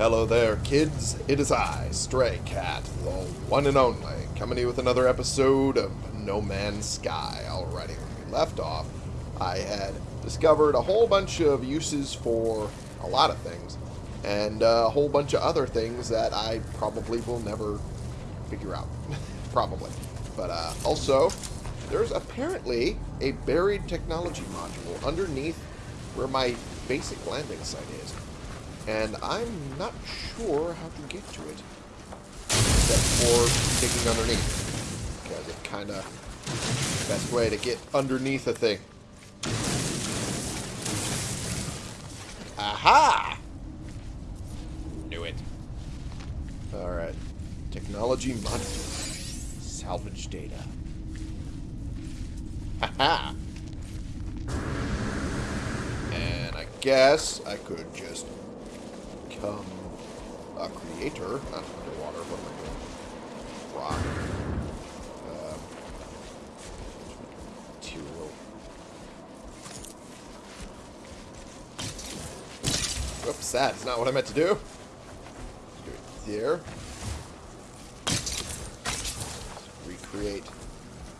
Hello there, kids. It is I, Stray Cat, the one and only, coming to you with another episode of No Man's Sky. Alrighty, when we left off, I had discovered a whole bunch of uses for a lot of things, and a whole bunch of other things that I probably will never figure out. probably. But uh, also, there's apparently a buried technology module underneath where my basic landing site is. And I'm not sure how to get to it. Except for digging underneath. Because it kind of... Best way to get underneath a thing. Aha! Knew it. Alright. Technology module. Salvage data. Haha! And I guess I could just become a creator. Not underwater. What am I doing? Rock. Um, material. Whoops, that's not what I meant to do. Do it there. Recreate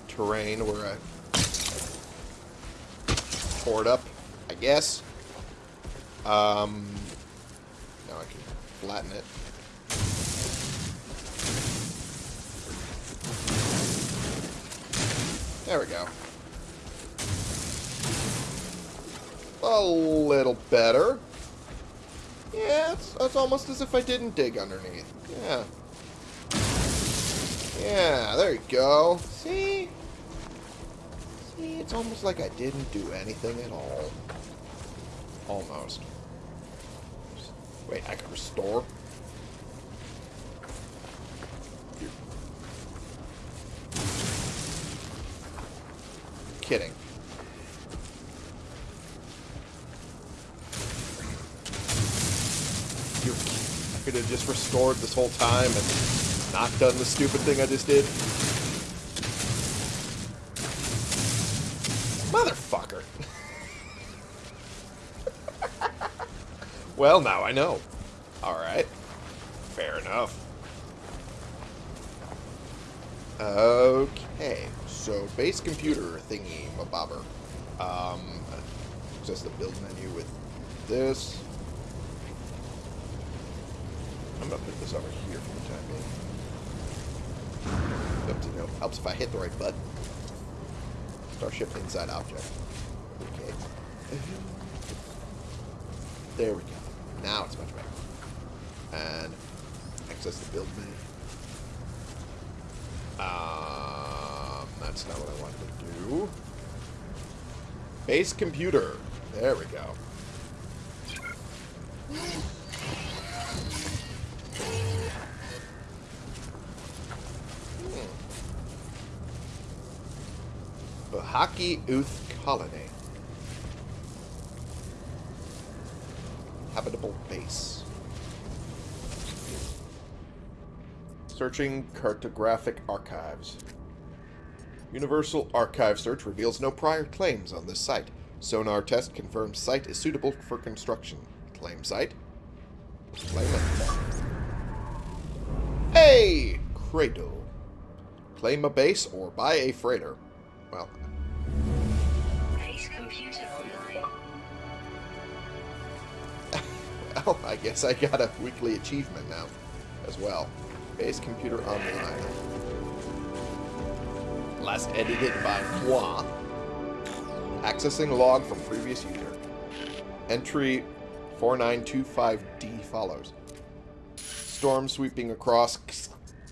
terrain where I tore it up, I guess. Um, now I can flatten it. There we go. A little better. Yeah, it's, it's almost as if I didn't dig underneath. Yeah. Yeah, there you go. See? See, it's almost like I didn't do anything at all. Almost. Wait, I can restore? You're kidding. You I could have just restored this whole time and not done the stupid thing I just did. Well, now I know. Alright. Fair enough. Okay. So, base computer thingy, mabobber. Um, just the build menu with this. I'm gonna put this over here for the time being. Up to. Helps if I hit the right button. Starship inside object. Okay. There we go. Now it's much better. And access the build menu. Um, that's not what I wanted to do. Base computer. There we go. Bahaki Uth Colony. Habitable base. Searching cartographic archives. Universal Archive search reveals no prior claims on this site. Sonar test confirms site is suitable for construction. Claim site. Claim it. Hey! Cradle. Claim a base or buy a freighter. Well, Base computer online. well, I guess I got a weekly achievement now as well. Base computer online. Last edited by moi. Accessing log from previous user. Entry 4925D follows. Storm sweeping across,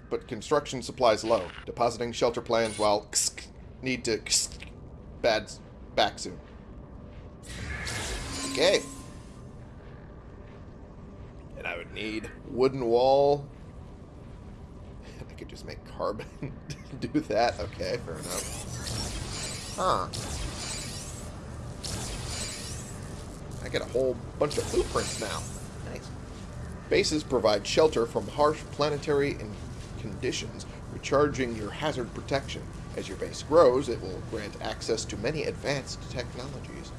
but construction supplies low. Depositing shelter plans while need to bad back soon. Okay. And I would need wooden wall. Could just make carbon do that. Okay, fair enough. Huh. I get a whole bunch of blueprints now. Nice. Bases provide shelter from harsh planetary conditions, recharging your hazard protection. As your base grows, it will grant access to many advanced technologies.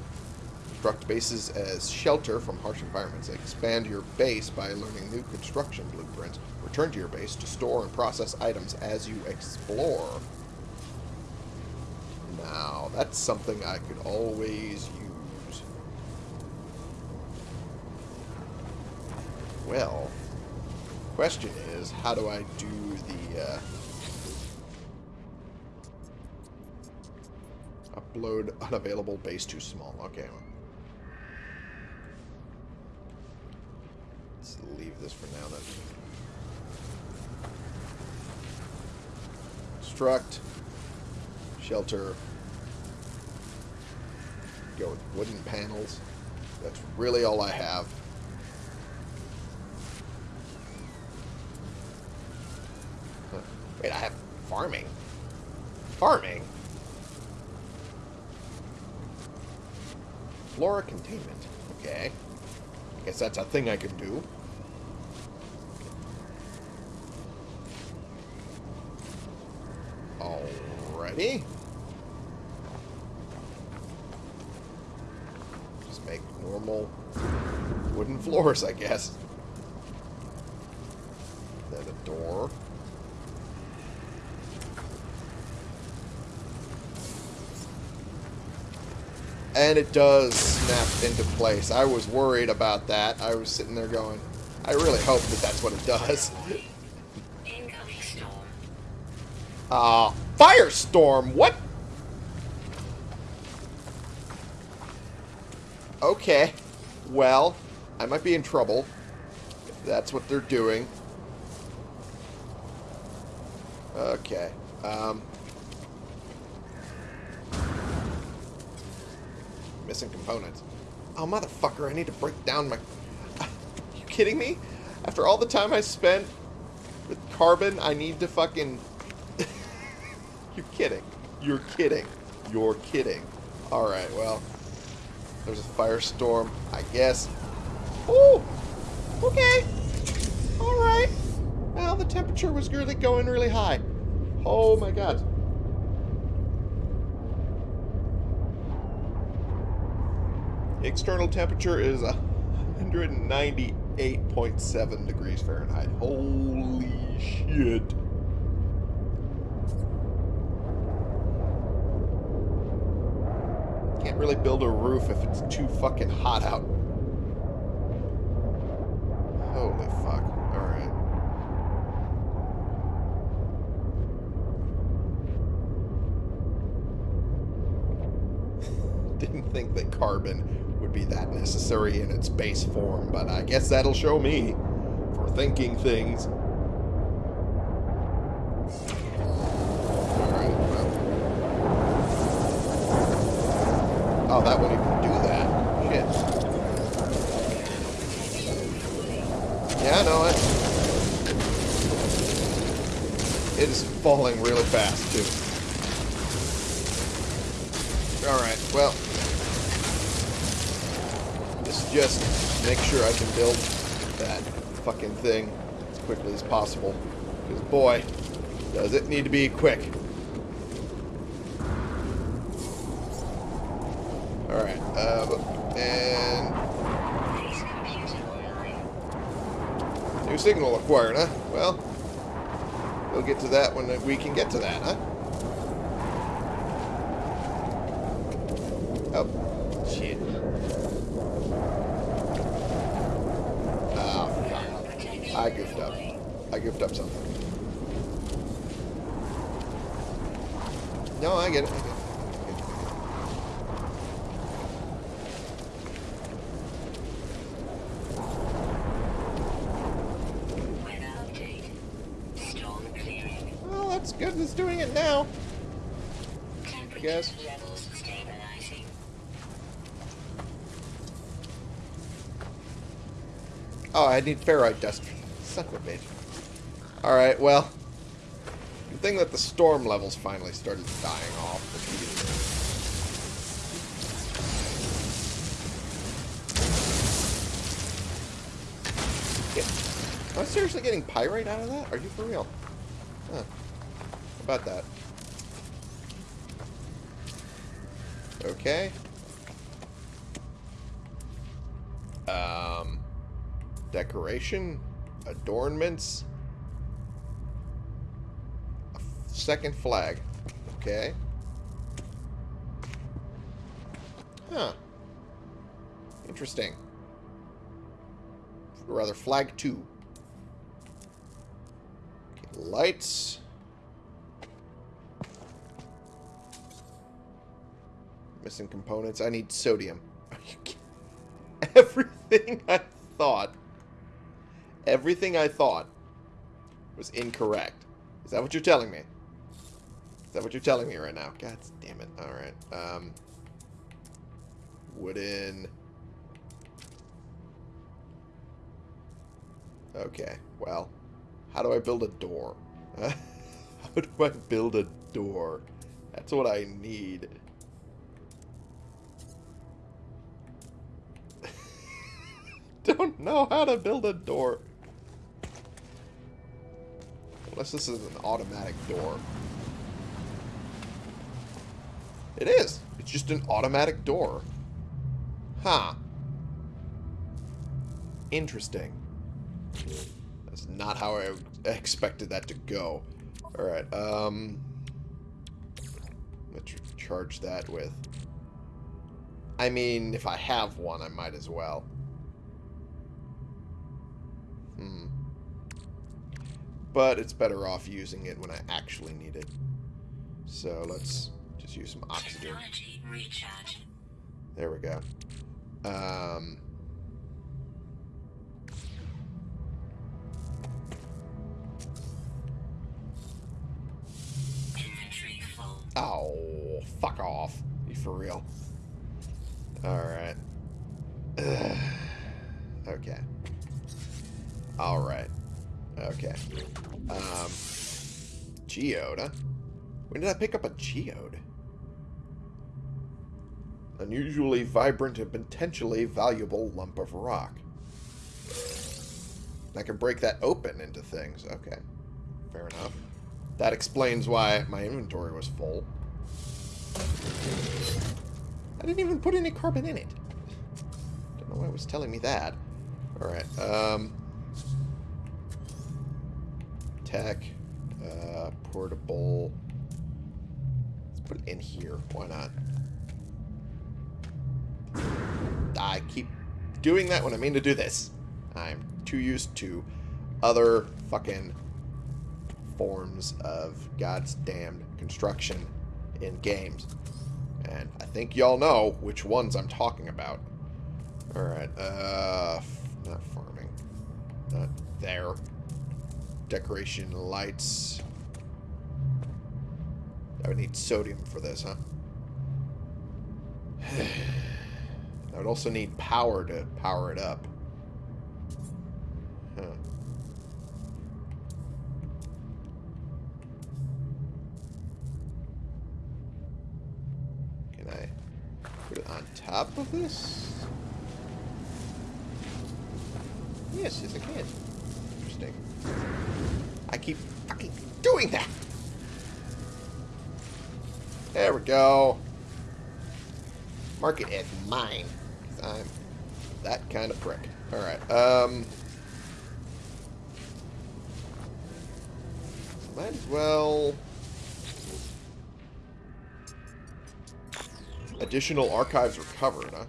Construct bases as shelter from harsh environments. Expand your base by learning new construction blueprints. Return to your base to store and process items as you explore. Now, that's something I could always use. Well, question is, how do I do the... Uh, upload unavailable base too small. Okay. Let's leave this for now then. Construct. Shelter. Go with wooden panels. That's really all I have. Wait, I have farming. Farming? Flora containment. Okay. I guess that's a thing I can do. Alrighty. Just make normal wooden floors, I guess. Then a door. And it does snap into place. I was worried about that. I was sitting there going, I really hope that that's what it does. Ah, firestorm. What? Okay. Well, I might be in trouble. That's what they're doing. Okay. Um. Missing components. Oh, motherfucker, I need to break down my... you kidding me? After all the time I spent with carbon, I need to fucking... You're kidding. You're kidding. You're kidding. Alright, well. There's a firestorm, I guess. Ooh! Okay. Alright. Well, the temperature was really going really high. Oh my god. External temperature is 198.7 degrees Fahrenheit. Holy shit. Really build a roof if it's too fucking hot out. Holy fuck. Alright. Didn't think that carbon would be that necessary in its base form, but I guess that'll show me for thinking things. Alright, well. Oh, that wouldn't even do that. Shit. Yeah, I know it. It is falling really fast, too. Alright, well. Let's just make sure I can build that fucking thing as quickly as possible. Because, boy, does it need to be quick. Alright, uh, and Base computer online. new signal acquired, huh? Get to that when we can get to that, huh? Oh, shit. Ah, fuck. Protection I goofed up. deployed. I goofed up something. No, I get it. I get it. I get it. Weather update. Storm clearing. That's good. It's doing it now. I guess. Oh, I need ferrite dust. Son of a bitch. Alright, well. Good thing that the storm levels finally started dying off. Am I seriously getting pyrite out of that? Are you for real? About that? Okay. Um, decoration, adornments, second flag. Okay. Huh. Interesting. Or rather, flag two. Okay, lights. Missing components. I need sodium. Everything I thought, everything I thought was incorrect. Is that what you're telling me? Is that what you're telling me right now? God damn it. Alright. Um, wooden. Okay. Well, how do I build a door? how do I build a door? That's what I need. Don't know how to build a door. Unless this is an automatic door. It is. It's just an automatic door. Huh. Interesting. That's not how I expected that to go. Alright, um... Let's charge that with... I mean, if I have one, I might as well. But it's better off using it when I actually need it. So let's just use some oxygen. There we go. Um, oh, fuck off. You for real? Alright. Okay. Alright. Okay. Um, geode, huh? When did I pick up a geode? Unusually vibrant and potentially valuable lump of rock. I can break that open into things. Okay. Fair enough. That explains why my inventory was full. I didn't even put any carbon in it. Don't know why it was telling me that. Alright, um... Tech. Uh, portable. Let's put it in here. Why not? I keep doing that when I mean to do this. I'm too used to other fucking forms of God's damned construction in games. And I think y'all know which ones I'm talking about. Alright, uh, not farming. Not there. Decoration, lights. I would need sodium for this, huh? I would also need power to power it up. Huh. Can I put it on top of this? Yes, yes I can. Interesting. Keep fucking doing that! There we go. Mark it as mine. 'cause I'm that kind of prick. Alright, um... Might as well... Additional archives recovered, huh?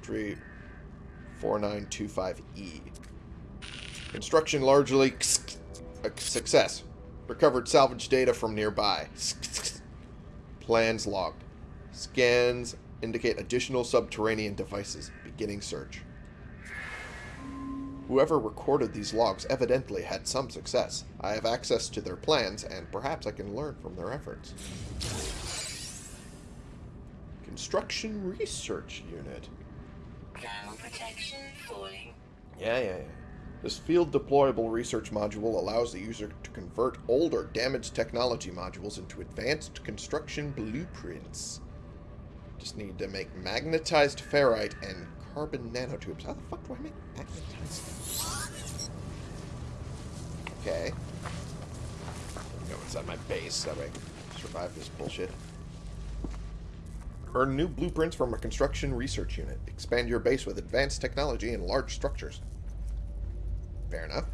Tree 4925E. Construction largely a success. Recovered salvage data from nearby. Plans logged. Scans indicate additional subterranean devices. Beginning search. Whoever recorded these logs evidently had some success. I have access to their plans, and perhaps I can learn from their efforts. Construction Research Unit. Thermal protection falling. Yeah, yeah, yeah. This field deployable research module allows the user to convert old or damaged technology modules into advanced construction blueprints. Just need to make magnetized ferrite and carbon nanotubes. How the fuck do I make magnetized? Okay. Go inside my base. That way I survive this bullshit. Earn new blueprints from a construction research unit. Expand your base with advanced technology and large structures. Fair enough.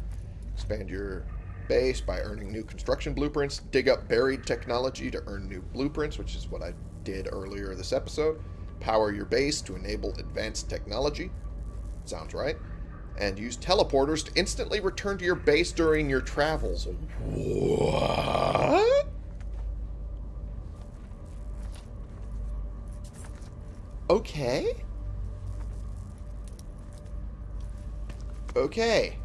Expand your base by earning new construction blueprints. Dig up buried technology to earn new blueprints, which is what I did earlier this episode. Power your base to enable advanced technology. Sounds right. And use teleporters to instantly return to your base during your travels. What? Okay. Okay.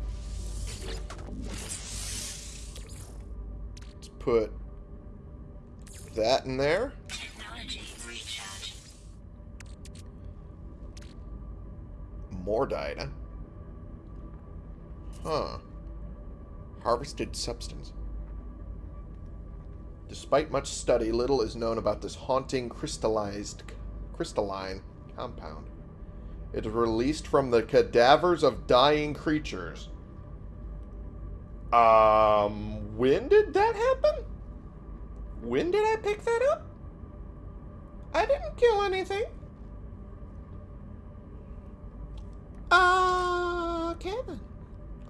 Let's put that in there. More data. Huh. Harvested substance. Despite much study, little is known about this haunting crystallized crystalline compound. It is released from the cadavers of dying creatures. Um, when did that happen? When did I pick that up? I didn't kill anything. Uh, Kevin.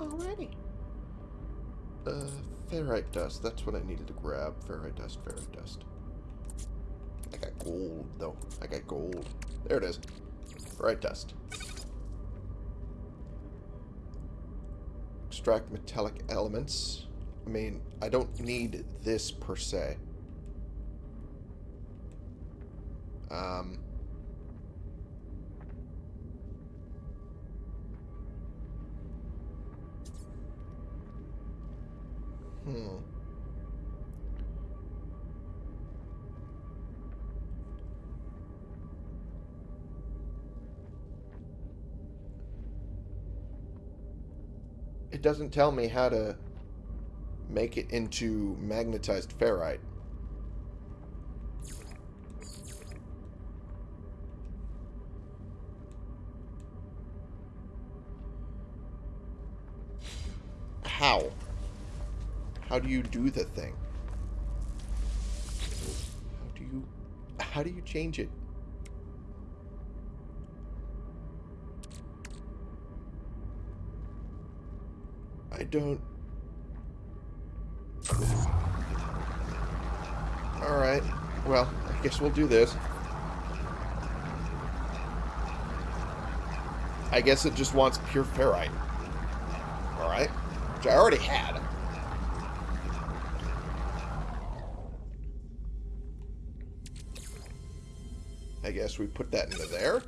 Already. Uh, ferrite dust. That's what I needed to grab. Ferrite dust, ferrite dust. I got gold, though. I got gold. There it is. Ferrite dust. Extract metallic elements. I mean, I don't need this per se. Um... Hmm. It doesn't tell me how to make it into magnetized ferrite. How? How do you do the thing? How do you... How do you change it? Don't... Alright. Well, I guess we'll do this. I guess it just wants pure ferrite. Alright. Which I already had. I guess we put that into there.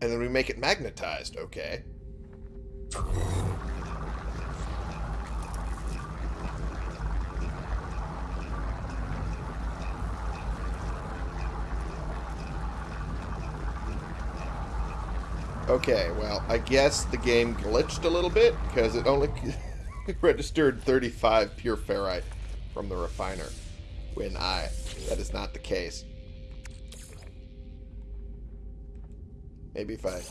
And then we make it magnetized. Okay. Okay, well, I guess the game glitched a little bit because it only registered 35 pure ferrite from the refiner when I that is not the case. Maybe if I...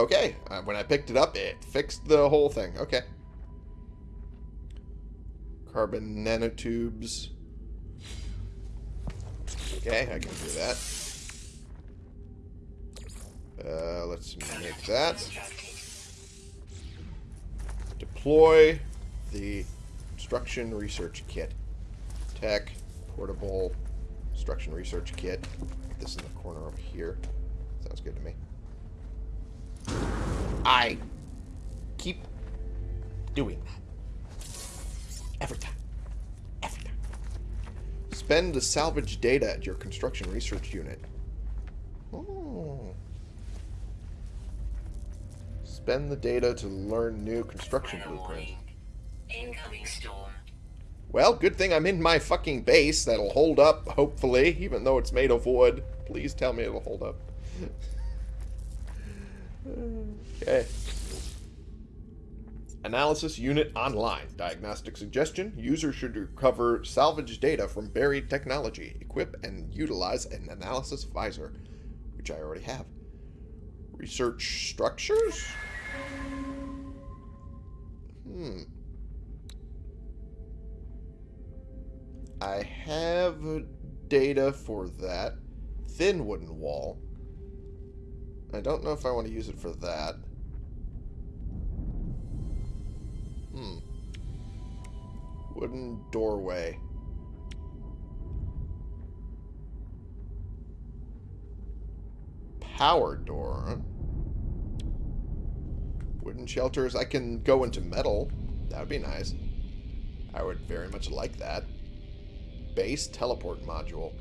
Okay, uh, when I picked it up, it fixed the whole thing. Okay. Carbon nanotubes. Okay, I can do that. Uh, let's make that. Deploy the construction research kit. Tech, portable, construction research kit. Put this in the corner over here. Sounds good to me. I keep doing that. Every time. Every time. Spend the salvage data at your construction research unit. Oh. Spend the data to learn new construction blueprints. Incoming storm. Well, good thing I'm in my fucking base that'll hold up, hopefully, even though it's made of wood. Please tell me it'll hold up. okay. Analysis unit online. Diagnostic suggestion. User should recover salvage data from buried technology. Equip and utilize an analysis visor, which I already have. Research structures? Hmm. I have data for that. thin wooden wall. I don't know if I want to use it for that. Hmm. Wooden doorway. Power door. Wooden shelters. I can go into metal. That would be nice. I would very much like that. Base teleport module.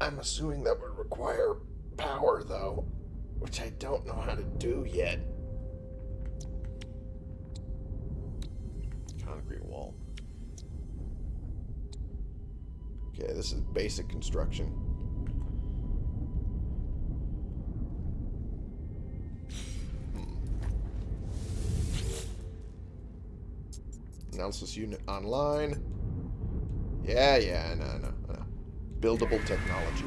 I'm assuming that would require power, though, which I don't know how to do yet. Concrete wall. Okay, this is basic construction. Analysis unit online. Yeah, yeah, know, I know. Buildable technology.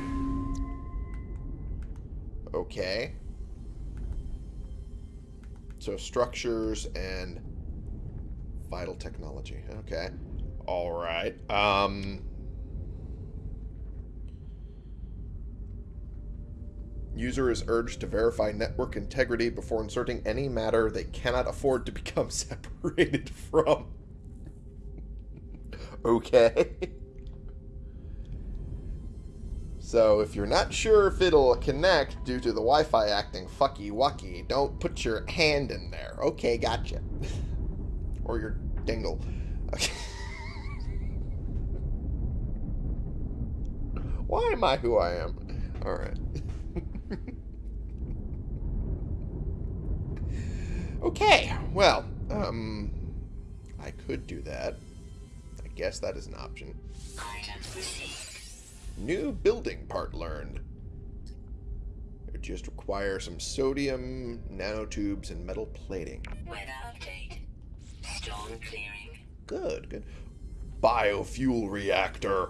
Okay. So structures and vital technology. Okay. Alright. Um... User is urged to verify network integrity before inserting any matter they cannot afford to become separated from. Okay. So if you're not sure if it'll connect due to the Wi-Fi acting fucky wucky, don't put your hand in there. Okay, gotcha. or your dingle. Okay. Why am I who I am? Alright. okay, well, um, I could do that. Guess that is an option. New building part learned. It just requires some sodium nanotubes and metal plating. Weather update. Storm clearing. Good, good. Biofuel reactor.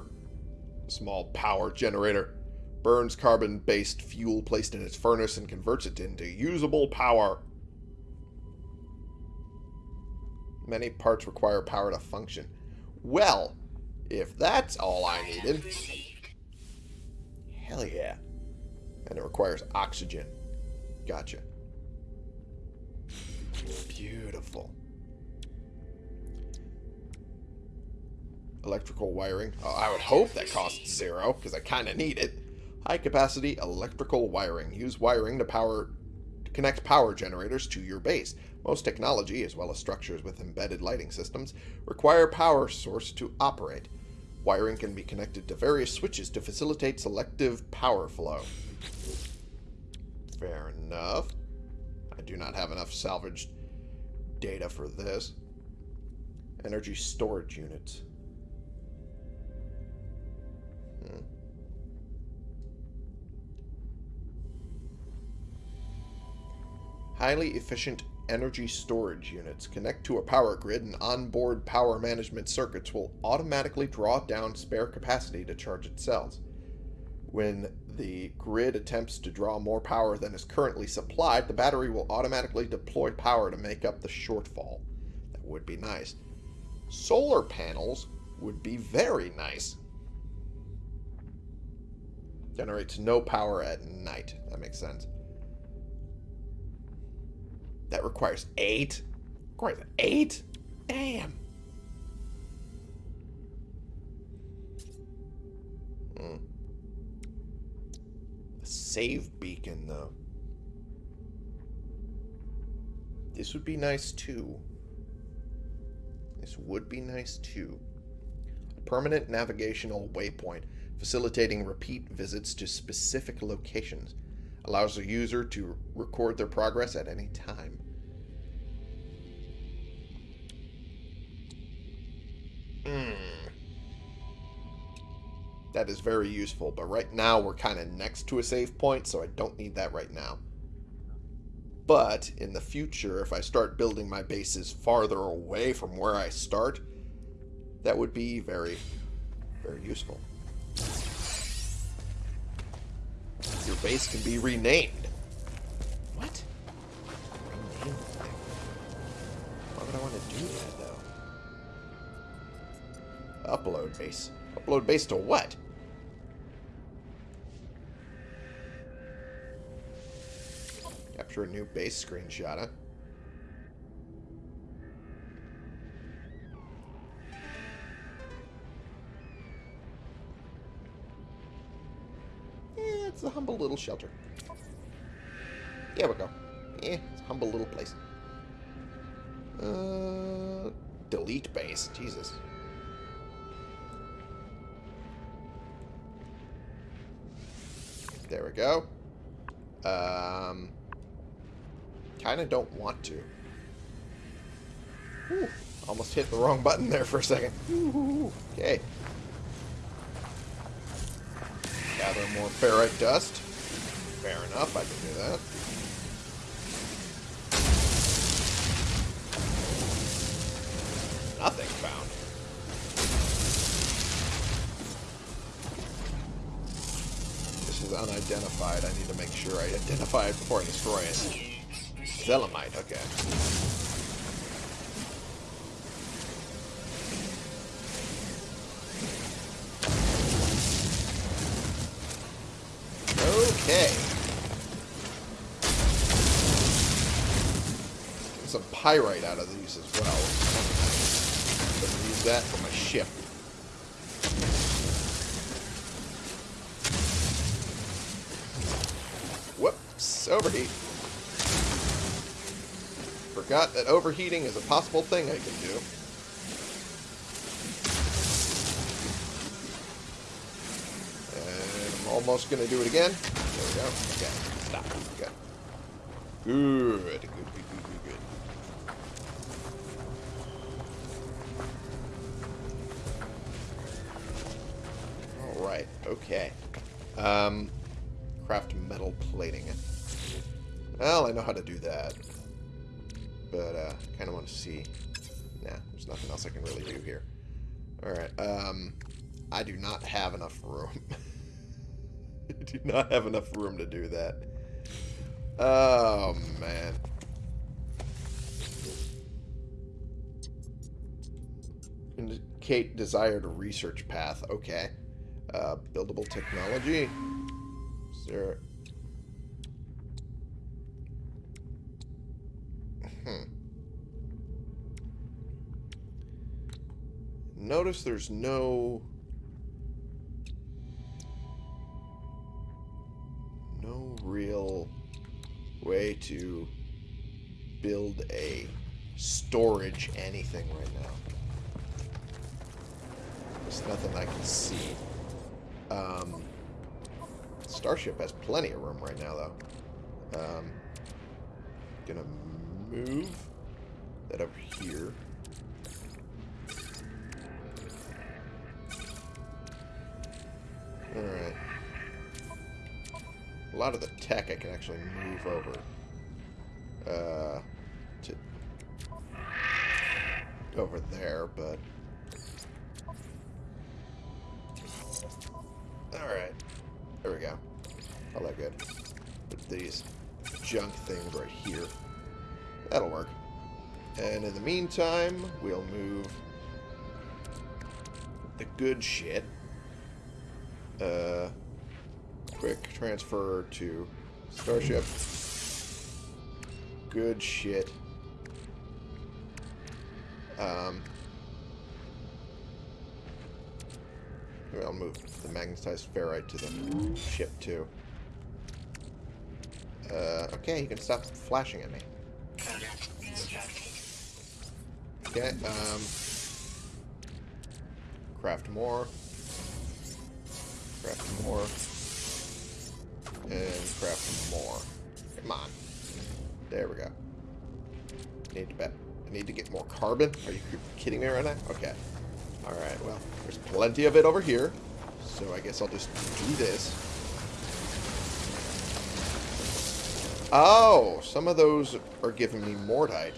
Small power generator. Burns carbon-based fuel placed in its furnace and converts it into usable power. Many parts require power to function. Well, if that's all I needed, hell yeah. And it requires oxygen. Gotcha. Beautiful. Electrical wiring. Oh, I would hope that costs zero, because I kind of need it. High capacity electrical wiring. Use wiring to power to connect power generators to your base. Most technology, as well as structures with embedded lighting systems, require power source to operate. Wiring can be connected to various switches to facilitate selective power flow. Fair enough. I do not have enough salvaged data for this. Energy storage units. Hmm. Highly efficient energy storage units connect to a power grid and onboard power management circuits will automatically draw down spare capacity to charge its cells. When the grid attempts to draw more power than is currently supplied, the battery will automatically deploy power to make up the shortfall. That would be nice. Solar panels would be very nice. Generates no power at night. That makes sense. That requires eight? Requires eight? Damn. Hmm. Save beacon, though. This would be nice, too. This would be nice, too. A permanent navigational waypoint, facilitating repeat visits to specific locations allows the user to record their progress at any time. Hmm. That is very useful, but right now we're kind of next to a save point, so I don't need that right now. But in the future, if I start building my bases farther away from where I start, that would be very, very useful. Your base can be renamed. What? Why would I want to do that, though? Upload base. Upload base to what? Capture a new base screenshot, huh? Little shelter. There we go. Eh, it's a humble little place. Uh, delete base. Jesus. There we go. Um, kind of don't want to. Whew, almost hit the wrong button there for a second. Ooh, okay. Gather more ferrite dust. Fair enough, I can do that. Nothing found. This is unidentified. I need to make sure I identify it before I destroy it. Zelemite, okay. Okay. Get some pyrite out of these as well. I'm gonna use that for my ship. Whoops, overheat. Forgot that overheating is a possible thing I can do. And I'm almost going to do it again. There we go. Okay, stop. Good, good, good, good, good, good. Alright, okay. Um, craft metal plating. Well, I know how to do that. But, uh, kind of want to see. Nah, there's nothing else I can really do here. Alright, um, I do not have enough room. I do not have enough room to do that. Oh, man. Indicate desired research path. Okay. Uh, buildable technology. Is there... Hmm. Notice there's no... No real way to build a storage anything right now. There's nothing I can see. Um, Starship has plenty of room right now, though. Um, gonna move that up here. Alright. A lot of the tech I can actually move over. Uh, to over there, but... All that good. Put these junk things right here. That'll work. And in the meantime, we'll move the good shit. Uh, quick transfer to Starship. Good shit. Um, I'll move the magnetized ferrite to the ship too. Uh, okay, you can stop flashing at me. Okay, um... Craft more. Craft more. And craft more. Come on. There we go. Need to bet. I need to get more carbon? Are you kidding me right now? Okay. Alright, well, there's plenty of it over here. So I guess I'll just do this. Oh, some of those are giving me mordite.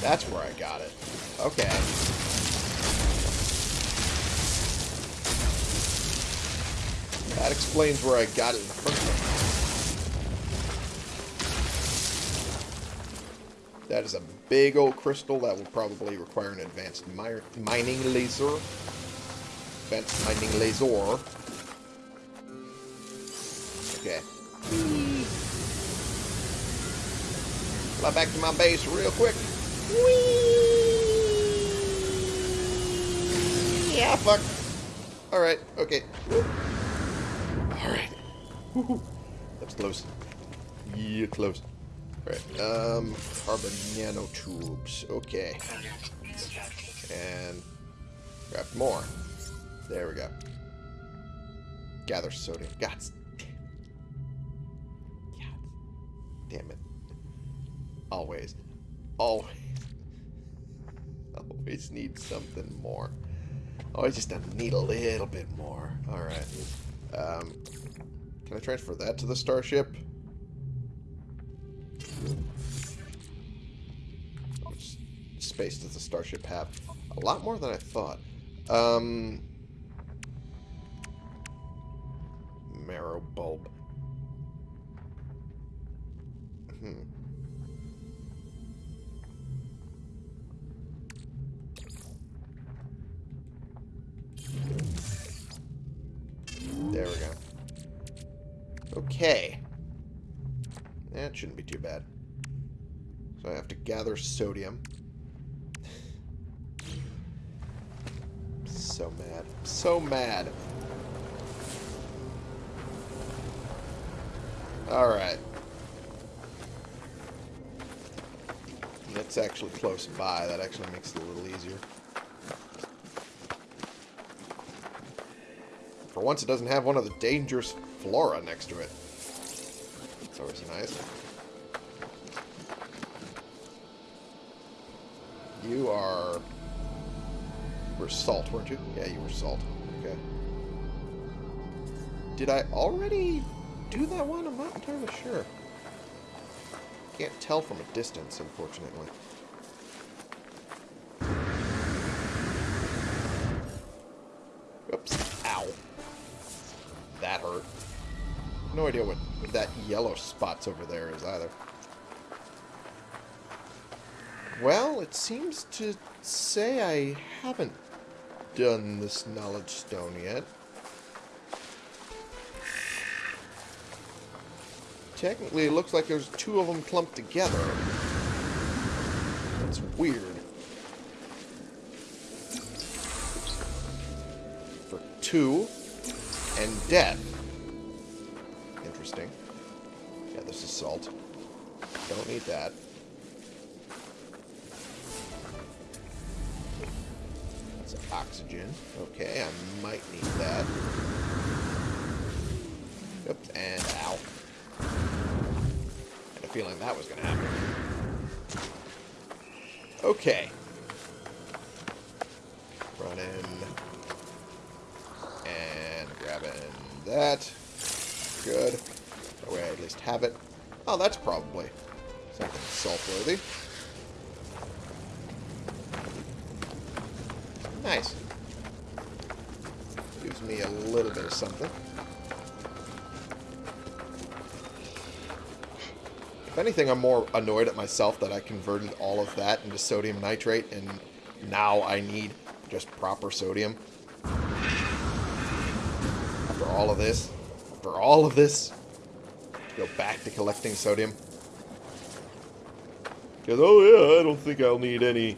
That's where I got it. Okay. That explains where I got it in the first place. That is a big old crystal that will probably require an advanced mi mining laser. Advanced mining laser. Okay. Fly back to my base real quick. Whee! Yeah, fuck. Alright, okay. Alright. That's close. Yeah, close. Alright, um, carbon nanotubes. Okay. And grab more. There we go. Gather sodium. God damn it. Always. Always. Always need something more. Always just need a little bit more. Alright. Um, can I transfer that to the starship? Space does the starship have? A lot more than I thought. Um, marrow bulb. Hmm. There we go. Okay. That shouldn't be too bad. So I have to gather sodium. So mad. So mad. Alright. That's actually close by. That actually makes it a little easier. For once, it doesn't have one of the dangerous flora next to it. That's always nice. You are... You were salt, weren't you? Yeah, you were salt. Okay. Did I already do that one? I'm not entirely sure. Can't tell from a distance, unfortunately. Oops. Ow. That hurt. No idea what that yellow spot's over there is either. Well, it seems to say I haven't done this knowledge stone yet. Technically, it looks like there's two of them clumped together. That's weird. For two and death. Interesting. Yeah, this is salt. Don't need that. That's oxygen. Okay, I might need that. Oops, and ow. Feeling that was going to happen. Okay. Running. And grabbing that. Good. That way I at least have it. Oh, that's probably something salt-worthy. Nice. Gives me a little bit of something. Anything, I'm more annoyed at myself that I converted all of that into sodium nitrate, and now I need just proper sodium. After all of this, after all of this, go back to collecting sodium. Because, oh yeah, I don't think I'll need any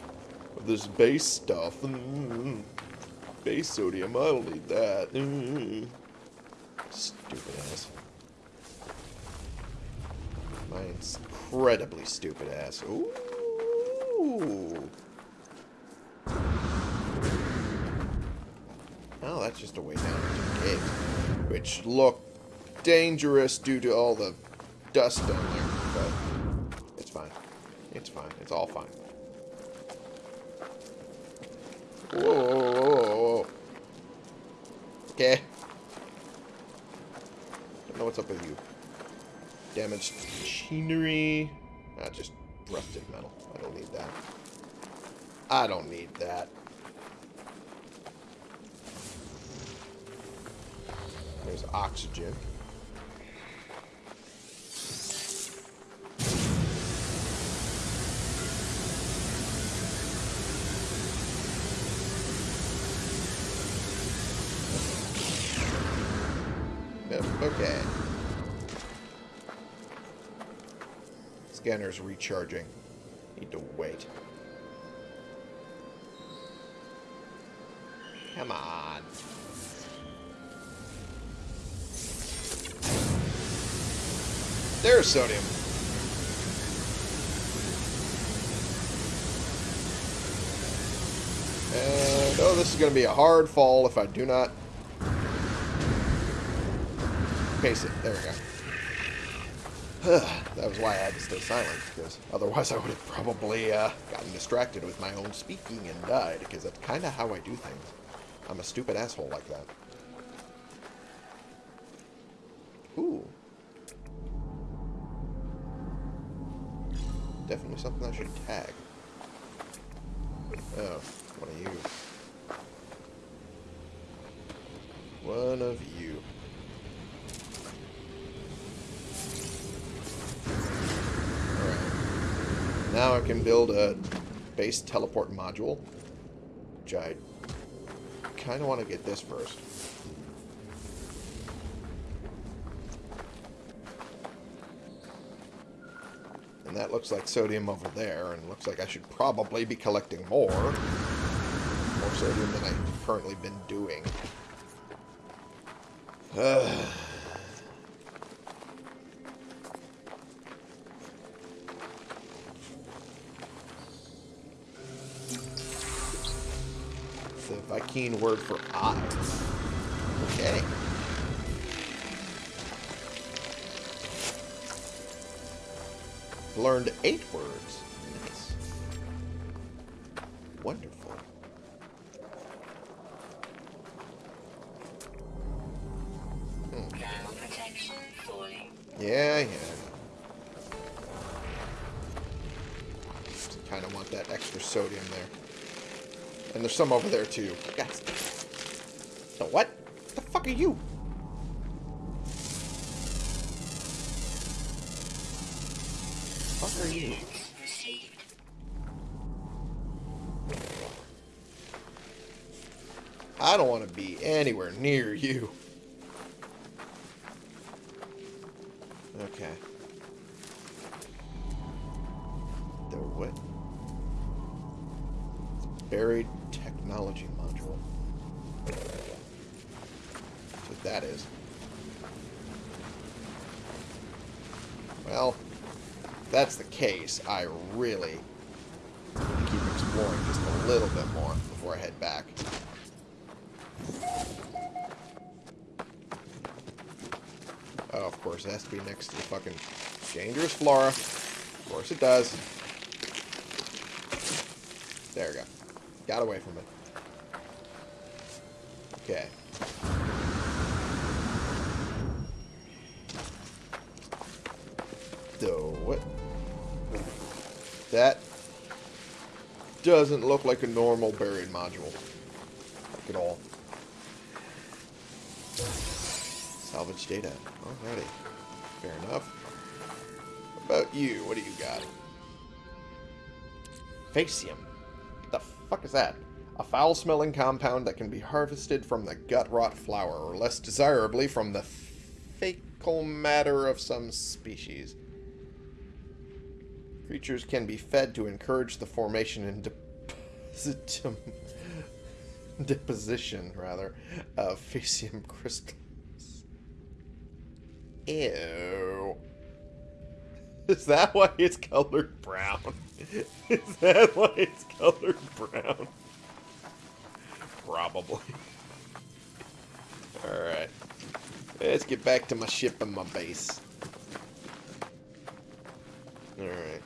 of this base stuff. Mm, Base sodium, I don't need that. Mm. Stupid ass. Incredibly stupid ass. Ooh. Oh, that's just a way down into the cave. Which look dangerous due to all the dust down there. But it's fine. It's fine. It's all fine. Whoa, whoa, whoa. Okay. Don't know what's up with you. Damaged machinery. Ah, just rusted metal. I don't need that. I don't need that. There's oxygen. Scanner's recharging. Need to wait. Come on. There's sodium. And, oh, this is going to be a hard fall if I do not pace it. There we go. that was why I had to stay silent, because otherwise I would have probably uh, gotten distracted with my own speaking and died, because that's kind of how I do things. I'm a stupid asshole like that. Ooh. Definitely something I should tag. Oh, one of you. One of you. Now I can build a base teleport module. Which I kind of want to get this first. And that looks like sodium over there, and looks like I should probably be collecting more. More sodium than I've currently been doing. Word for eye. Okay. Learned eight words. Nice. Wonderful. Falling. Yeah, yeah. Kind of want that extra sodium there. And there's some over there too. Guys. The what? The fuck are you? Fuck are you? I don't want to be anywhere near you. Next to the fucking dangerous flora. Of course it does. There we go. Got away from it. Okay. So, what? That doesn't look like a normal buried module. Like at all. Salvage data. Alrighty. Fair enough. What about you? What do you got? Faecium. What the fuck is that? A foul-smelling compound that can be harvested from the gut-rot flower, or less desirably from the fecal matter of some species. Creatures can be fed to encourage the formation and depositum, deposition, rather, of faecium crystals. Ew. Is that why it's colored brown? Is that why it's colored brown? Probably. Alright. Let's get back to my ship and my base. Alright.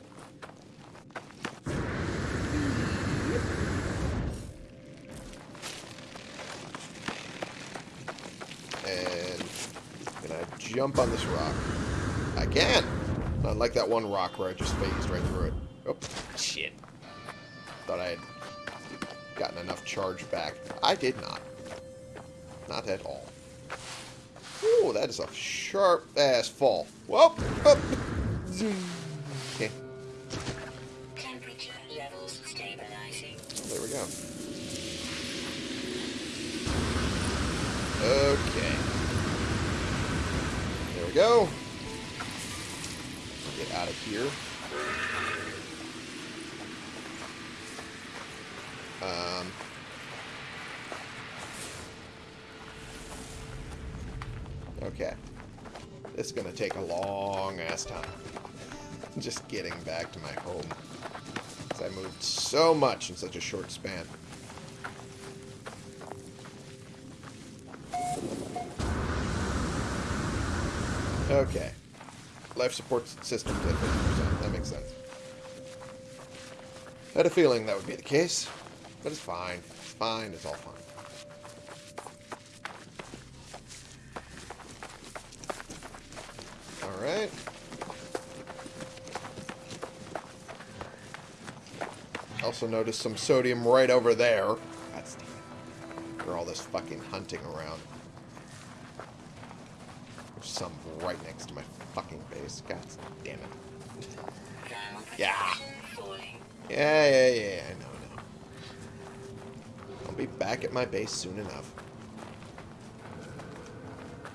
And jump on this rock? I can! Not like that one rock where I just phased right through it. Oh, shit. Thought I had gotten enough charge back. I did not. Not at all. Ooh, that is a sharp-ass fall. Whoa! Up. Zoom. Okay, Temperature levels stabilizing. Oh, there we go. Okay. Go. Get out of here. Um, okay. This is going to take a long ass time. Just getting back to my home. 'Cause I moved so much in such a short span. Okay. Life support systems to 50%. That makes sense. I had a feeling that would be the case. But it's fine. It's fine. It's all fine. Alright. Also noticed some sodium right over there. That's for all this fucking hunting around. There's some right next to my fucking base. God damn it. Yeah. Yeah, yeah, yeah, I know, I know. I'll be back at my base soon enough.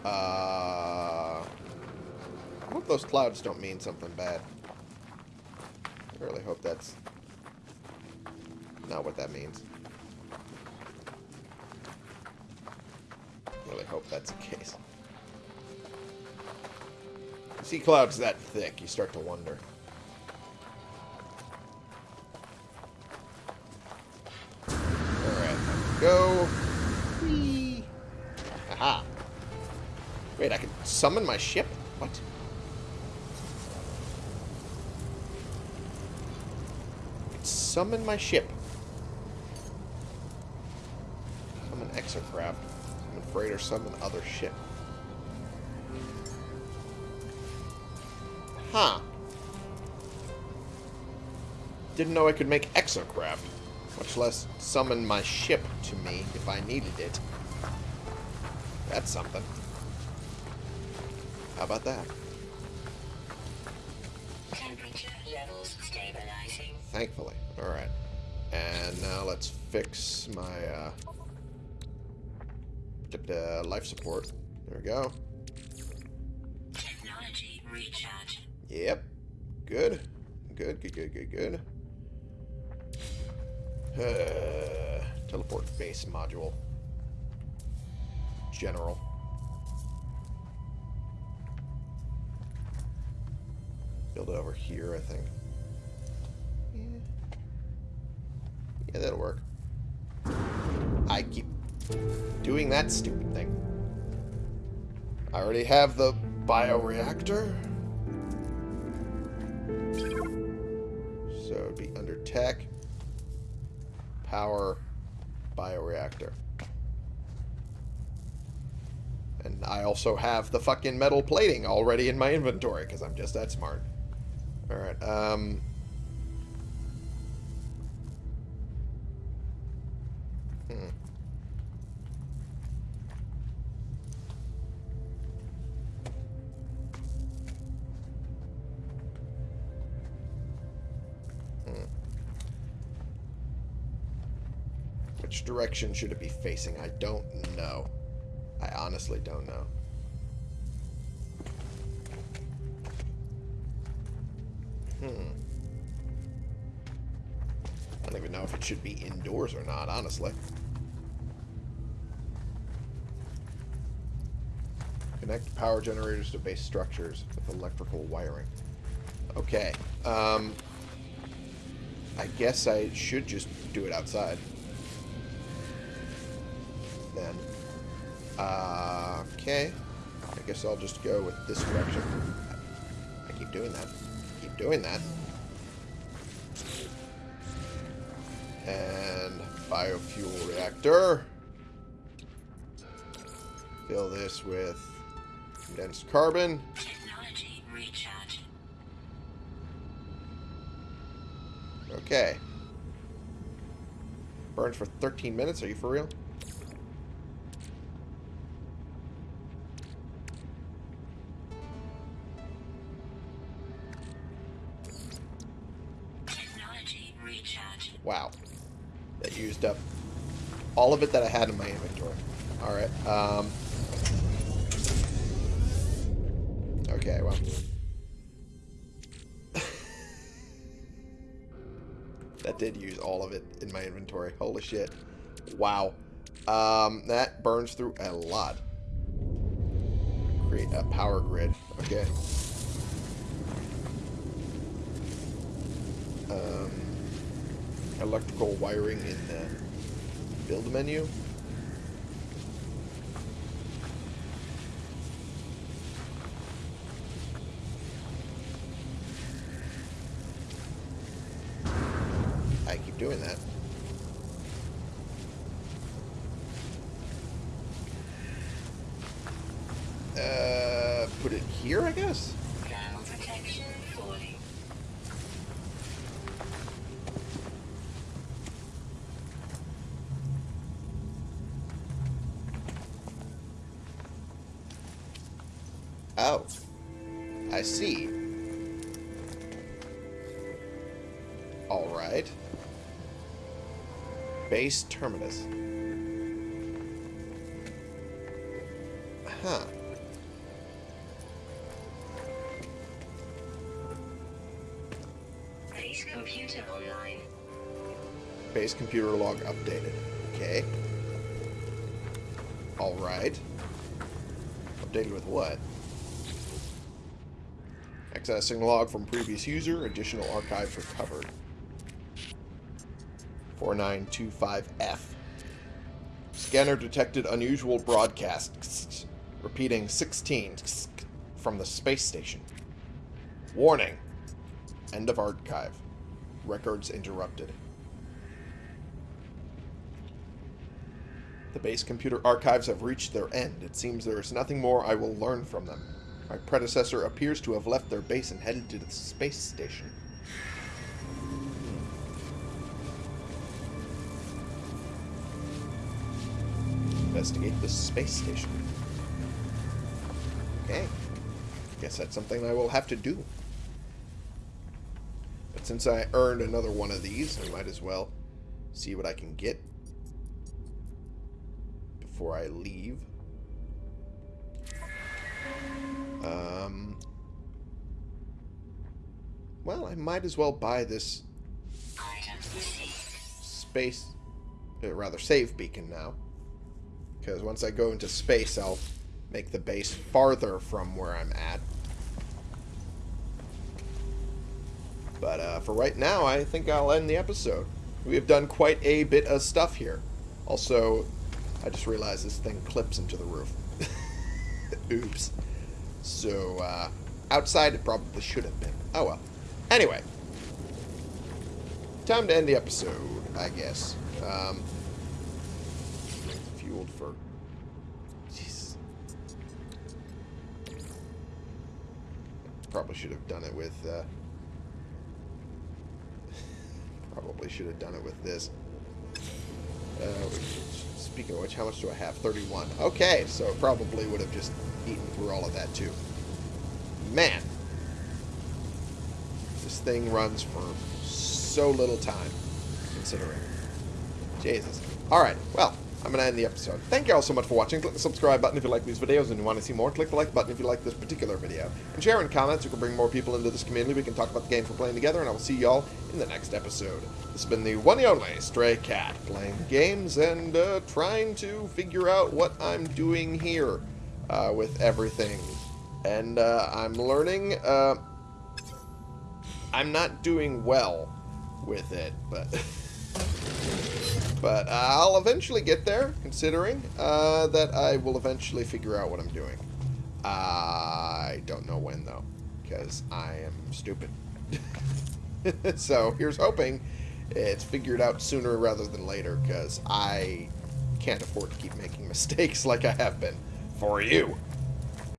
Uh, I hope those clouds don't mean something bad. I really hope that's not what that means. See clouds that thick, you start to wonder. Alright, go. Whee. Aha. Wait, I can summon my ship? What? Summon my ship. Summon exocraft. Summon freighter, summon other ship. Huh. Didn't know I could make exocraft. Much less summon my ship to me if I needed it. That's something. How about that? Temperature levels stabilizing. Thankfully. Alright. And now let's fix my uh, uh, life support. There we go. Technology recharge. Yep. Good. Good, good, good, good, good. Uh, teleport base module. General. Build it over here, I think. Yeah. Yeah, that'll work. I keep doing that stupid thing. I already have the bioreactor. So it'd be under tech, power, bioreactor. And I also have the fucking metal plating already in my inventory because I'm just that smart. Alright, um... Which direction should it be facing? I don't know. I honestly don't know. Hmm. I don't even know if it should be indoors or not, honestly. Connect power generators to base structures with electrical wiring. Okay. Um, I guess I should just do it outside. Uh, okay. I guess I'll just go with this direction. I keep doing that. Keep doing that. And biofuel reactor. Fill this with condensed carbon. Technology recharge. Okay. Burns for 13 minutes. Are you for real? Wow. That used up all of it that I had in my inventory. Alright. Um, okay, well. that did use all of it in my inventory. Holy shit. Wow. Um, that burns through a lot. Create a power grid. Okay. Um, electrical wiring in the build menu. I keep doing that. Base terminus. Huh. Base computer online. Base computer log updated. Okay. Alright. Updated with what? Accessing log from previous user. Additional archives recovered. 4925F. Scanner detected unusual broadcasts, Repeating 16 from the space station. Warning. End of archive. Records interrupted. The base computer archives have reached their end. It seems there is nothing more I will learn from them. My predecessor appears to have left their base and headed to the space station. Investigate the space station. Okay. Guess that's something I will have to do. But since I earned another one of these, I might as well see what I can get before I leave. Um, well, I might as well buy this space, uh, rather save beacon now. Because once I go into space, I'll make the base farther from where I'm at. But uh, for right now, I think I'll end the episode. We have done quite a bit of stuff here. Also, I just realized this thing clips into the roof. Oops. So, uh, outside it probably should have been. Oh well. Anyway. Time to end the episode, I guess. Um, fueled for... Jeez. Probably should have done it with, uh... Probably should have done it with this. Uh, speaking of which, how much do I have? 31. Okay, so it probably would have just eaten through all of that too. Man. This thing runs for so little time, considering. Jesus. Alright, well, I'm going to end the episode. Thank you all so much for watching. Click the subscribe button if you like these videos and you want to see more. Click the like button if you like this particular video. And share in comments. We can bring more people into this community. We can talk about the games we're playing together, and I will see y'all in the next episode. This has been the one and only Stray Cat, playing games and uh, trying to figure out what I'm doing here uh, with everything. And uh, I'm learning. Uh, I'm not doing well with it, but... But uh, I'll eventually get there, considering uh, that I will eventually figure out what I'm doing. I don't know when, though, because I am stupid. so here's hoping it's figured out sooner rather than later, because I can't afford to keep making mistakes like I have been for you.